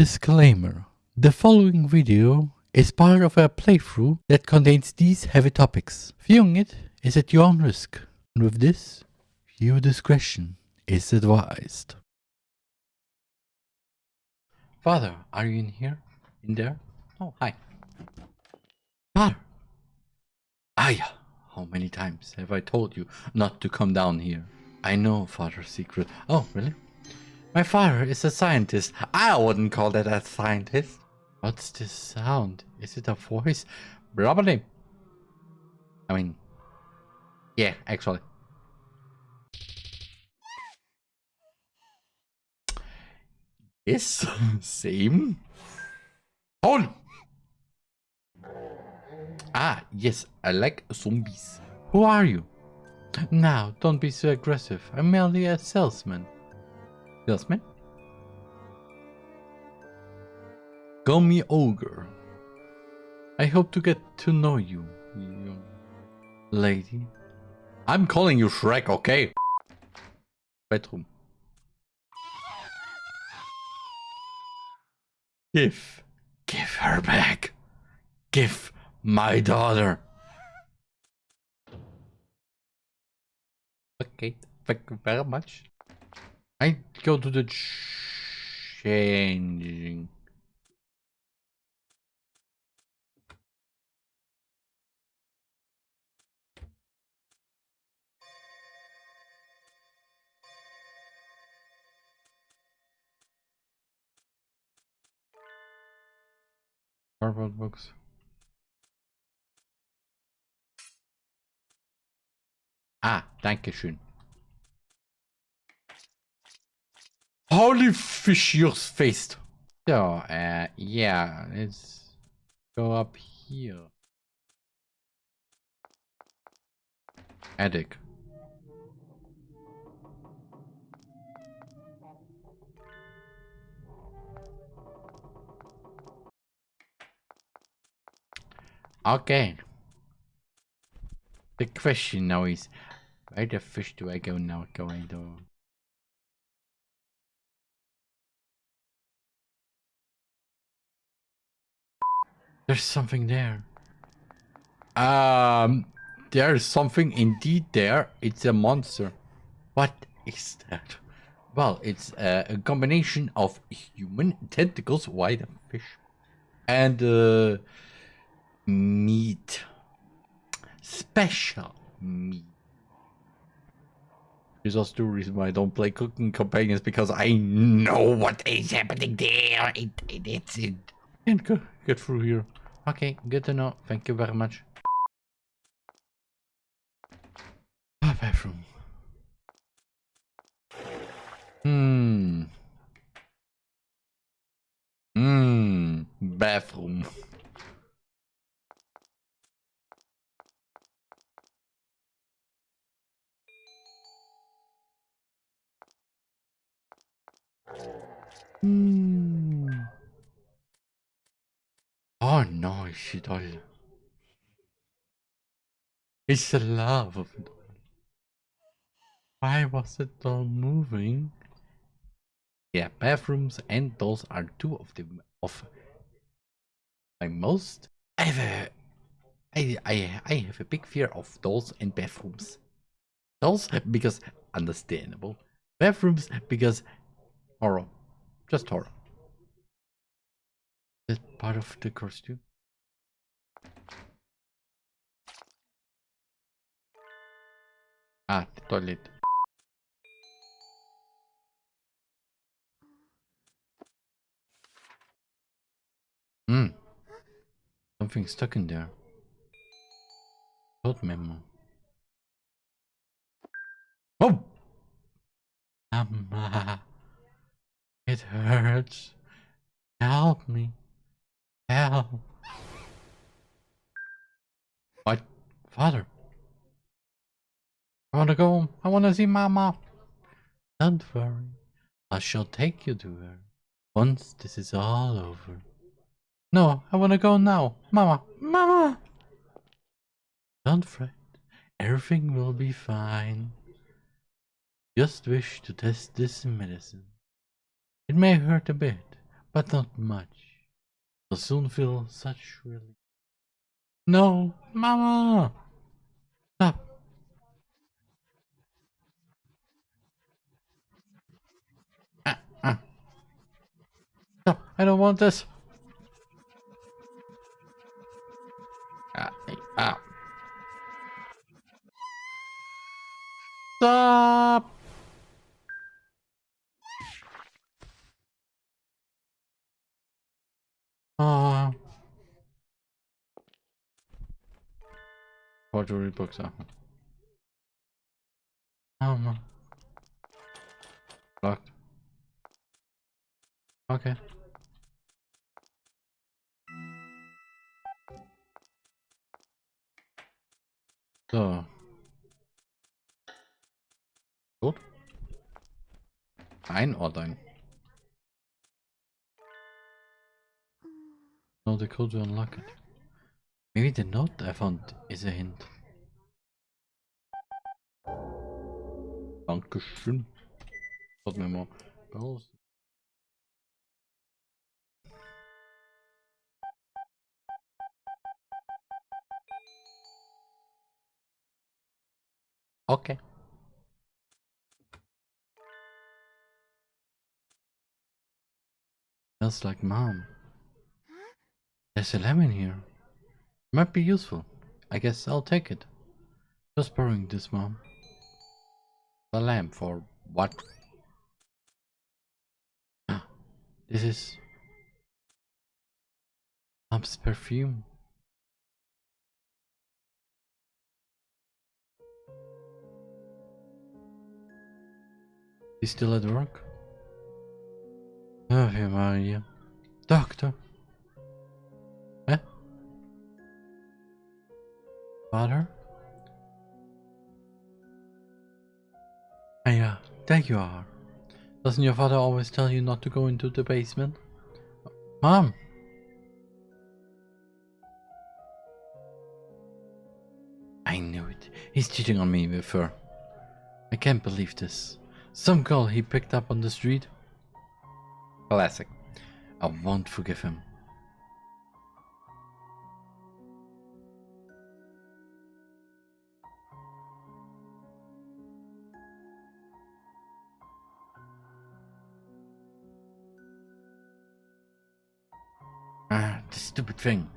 Disclaimer. The following video is part of a playthrough that contains these heavy topics. Viewing it is at your own risk. And with this, viewer discretion is advised. Father, are you in here? In there? Oh, hi. Father! Ah, Aya! How many times have I told you not to come down here? I know father's secret. Oh, really? My father is a scientist. I wouldn't call that a scientist. What's this sound? Is it a voice? Probably. I mean, yeah, actually. Yes, same. Hold! Ah, yes, I like zombies. Who are you? Now, don't be so aggressive. I'm merely a salesman. Call me Ogre. I hope to get to know you, you lady. I'm calling you Shrek, okay? Bedroom. Give. Give her back. Give my daughter. Okay, thank you very much. I go to the changing. Cardboard box. Ah, danke schön. Holy fish, you're faced. So, uh, yeah, let's go up here. Attic. Okay. The question now is, where the fish do I go now going to? There's something there. Um, there's something indeed there. It's a monster. What is that? Well, it's a, a combination of human tentacles, white fish, and uh, meat. Special meat. There's also the reason why I don't play cooking companions because I know what is happening there. It, it, it's it. Can't go, get through here. Okay, good to know. Thank you very much. Bathroom. Doll. It's the love of it. Why was it all moving? Yeah, bathrooms and dolls are two of the of my most. I I I have a big fear of dolls and bathrooms. Dolls because understandable. Bathrooms because horror, just horror that part of the costume? Ah. Hmm. Something stuck in there. Code memo. Oh! Mama. It hurts. Help me Help. What? Father? I want to go home. I want to see Mama. Don't worry. I shall take you to her. Once this is all over. No, I want to go now. Mama. Mama! Don't fret. Everything will be fine. Just wish to test this medicine. It may hurt a bit, but not much. You'll soon feel such relief. No, Mama! Stop! Stop! I don't want this! Ah, hey, ah. Stop! Ah. Forgery books are. Um. Locked. Okay. So. Gut. Einordnen. No, the code to unlock it. Maybe the note I found is a hint. Dankeschön. Hat mir mal raus. Okay. Smells like mom. There's a lemon here. Might be useful. I guess I'll take it. Just borrowing this, mom. The lamp for what? This is mom's perfume. He's still at work? Ave Maria. Doctor. Eh? Father? Ah, yeah, there you are. Doesn't your father always tell you not to go into the basement? Mom! I knew it. He's cheating on me with her. I can't believe this. Some girl he picked up on the street. Classic. I won't forgive him. Ah, the stupid thing.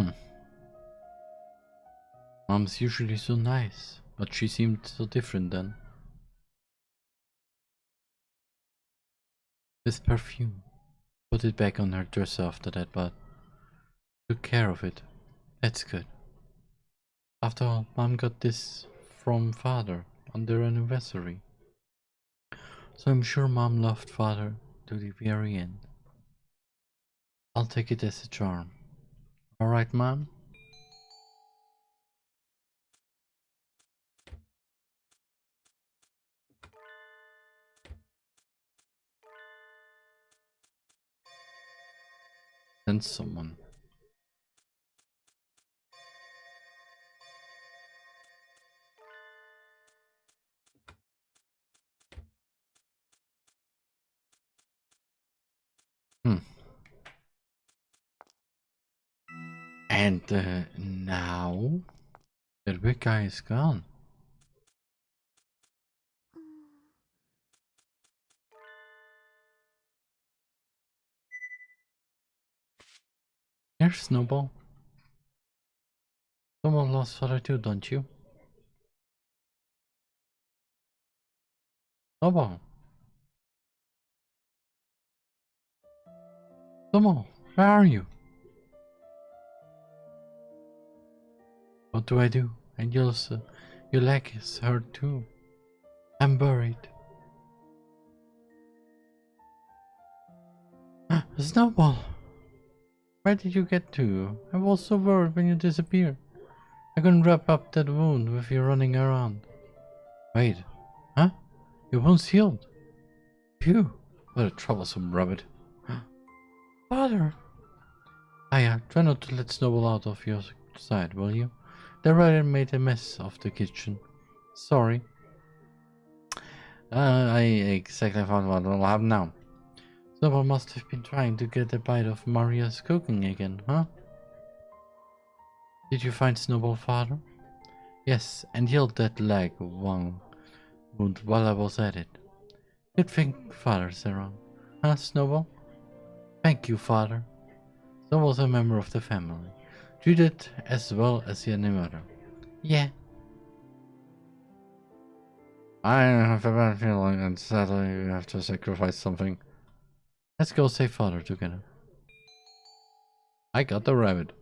Hmm. Mom's usually so nice, but she seemed so different then. This perfume. Put it back on her dresser after that, but took care of it. That's good. After all, mom got this from father on their anniversary. So I'm sure mom loved father to the very end. I'll take it as a charm. Alright, mom? Send someone. Guy is gone. Here's Snowball. Someone lost father too, don't you? Snowball. Snowball, where are you? What do I do? And your, uh, your leg is hurt too. I'm buried. Snowball! Where did you get to? I was so worried when you disappeared. I couldn't wrap up that wound with you running around. Wait, huh? Your wound's healed? Phew, what a troublesome rabbit. Father! Aya, try not to let Snowball out of your side, will you? The rider made a mess of the kitchen. Sorry. Uh, I exactly found what will happen now. Someone must have been trying to get a bite of Maria's cooking again, huh? Did you find Snowball, father? Yes, and healed that leg one wound while I was at it. Good thing father's around. Huh, Snowball? Thank you, father. Snowball's a member of the family. Treated as well as your mother. Yeah. I have a bad feeling and sadly we have to sacrifice something. Let's go save father together. I got the rabbit.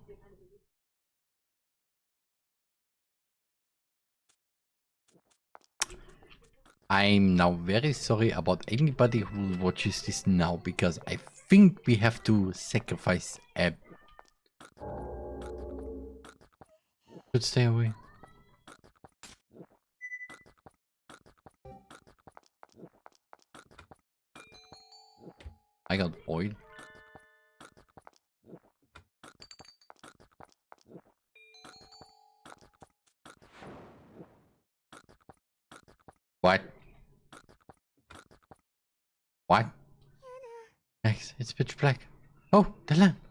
I'm now very sorry about anybody who watches this now because I think we have to sacrifice a... Should stay away. I got oil. What? What? Yes, it's pitch black. Oh, the lamp.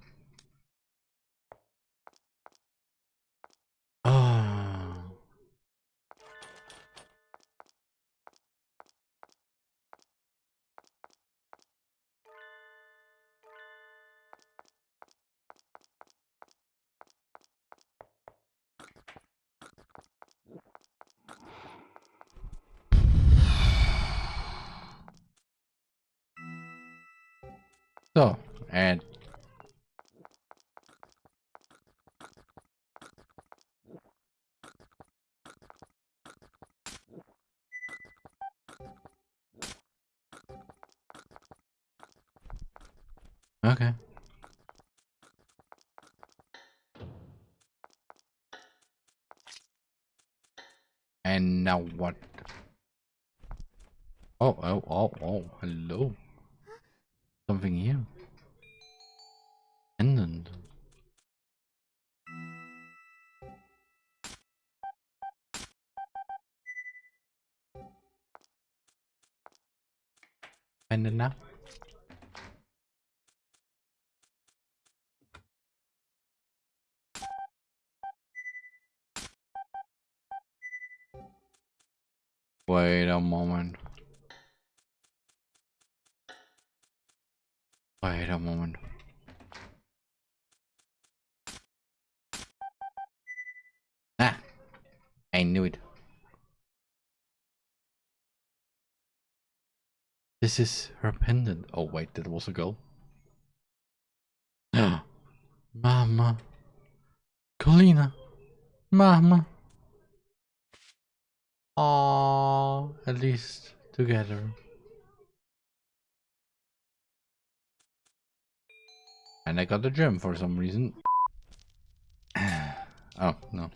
So, and Okay. And now what? Oh, oh, oh, oh, hello. Something here. Pendant. Pendant now? Wait a moment. Wait a moment. Ah, I knew it. This is her pendant. Oh wait, that was a girl. Mama. Colina. Mama. Aww, at least together. And I got the gem for some reason. oh, no.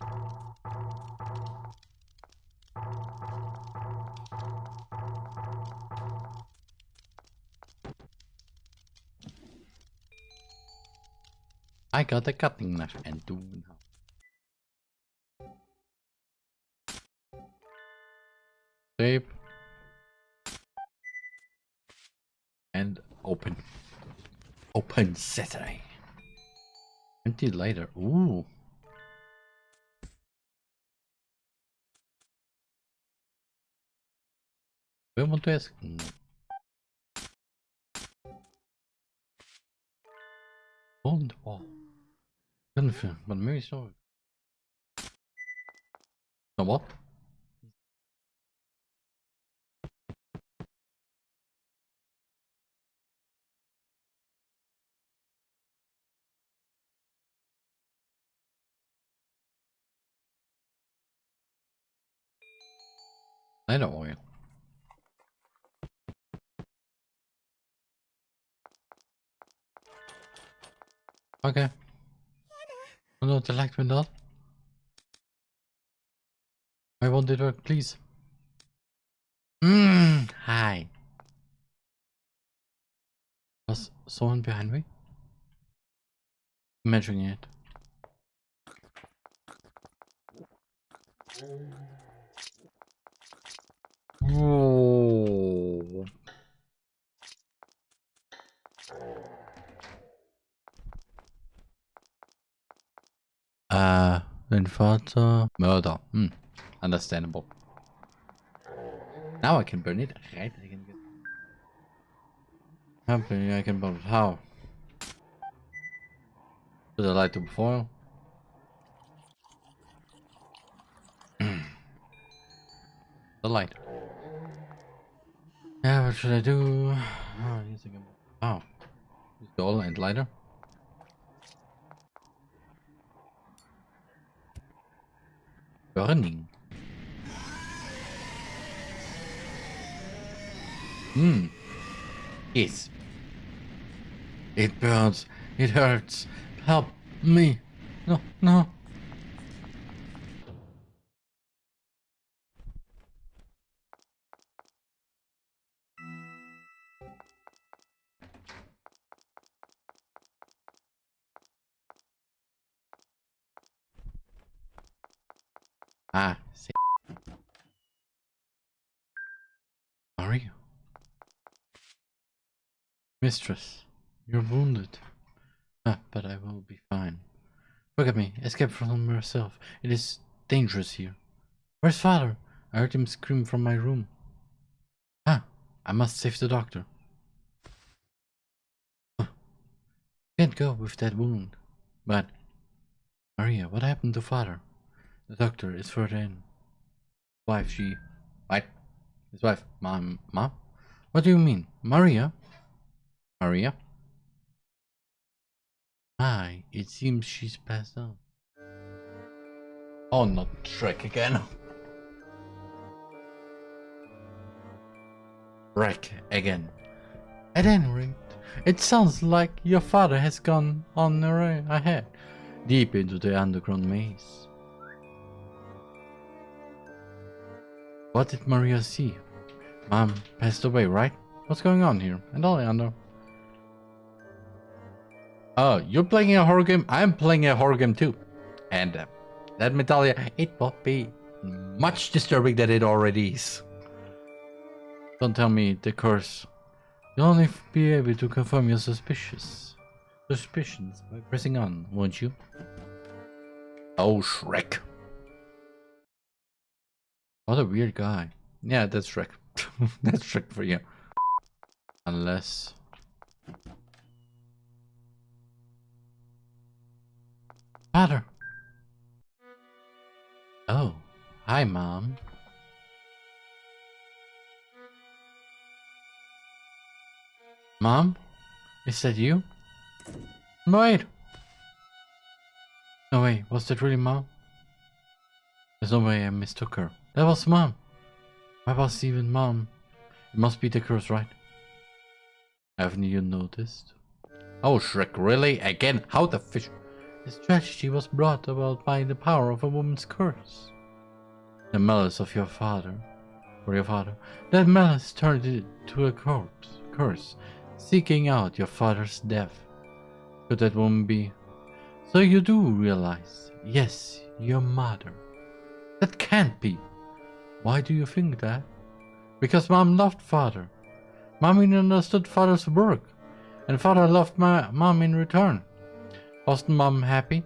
I got the cutting knife and do now. Save. And open. Open Saturday. Empty later. Ooh. We want to ask. Hmm. No. On the wall. Confirm, but maybe so. No what? Lighter oil. Okay. Oh no, the light went on. I want it work, please. Mmm, hi. Was someone behind me? Imagining it. Uh, Vater, murder. Hmm, understandable. Now I can burn it, right? I can get... Happy I can burn it. How? Put the light to foil. the light. Yeah, what should I do? Oh, using a... Oh. The oil and lighter. Burning. Hmm. Yes. It burns. It hurts. Help me. No, no. Mistress, you're wounded. Ah, but I will be fine. Look at me, escape from yourself. It is dangerous here. Where's father? I heard him scream from my room. Ah, I must save the doctor. Huh. Can't go with that wound. But, Maria, what happened to father? The doctor is further in. Wife, she... What? His wife. Mom, mom? What do you mean? Maria? Maria? Hi, it seems she's passed out. Oh, not Shrek again. Shrek again. At any rate, it sounds like your father has gone on ahead, deep into the underground maze. What did Maria see? Mom passed away, right? What's going on here? And Oleander. Oh, you're playing a horror game? I'm playing a horror game too. And uh, tell you, it will be much disturbing than it already is. Don't tell me the curse. You'll only be able to confirm your suspicious suspicions by pressing on, won't you? Oh, Shrek. What a weird guy. Yeah, that's Shrek. that's Shrek for you. Unless... Father! Oh, hi, Mom. Mom? Is that you? Wait! No way, was that really Mom? There's no way I mistook her. That was Mom. Why was even Mom? It must be the curse, right? Haven't you noticed? Oh, Shrek, really? Again? How the fish... This tragedy was brought about by the power of a woman's curse. The malice of your father, or your father, that malice turned it to a curse, seeking out your father's death. Could that woman be? So you do realize, yes, your mother. That can't be. Why do you think that? Because mom loved father. Mommy understood father's work, and father loved my mom in return. Wasn't mom happy?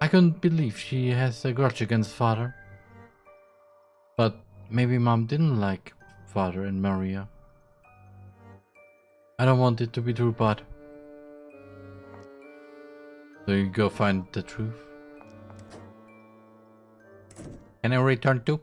I couldn't believe she has a grudge against father. But maybe mom didn't like father and Maria. I don't want it to be true, but... So you go find the truth. Can I return to?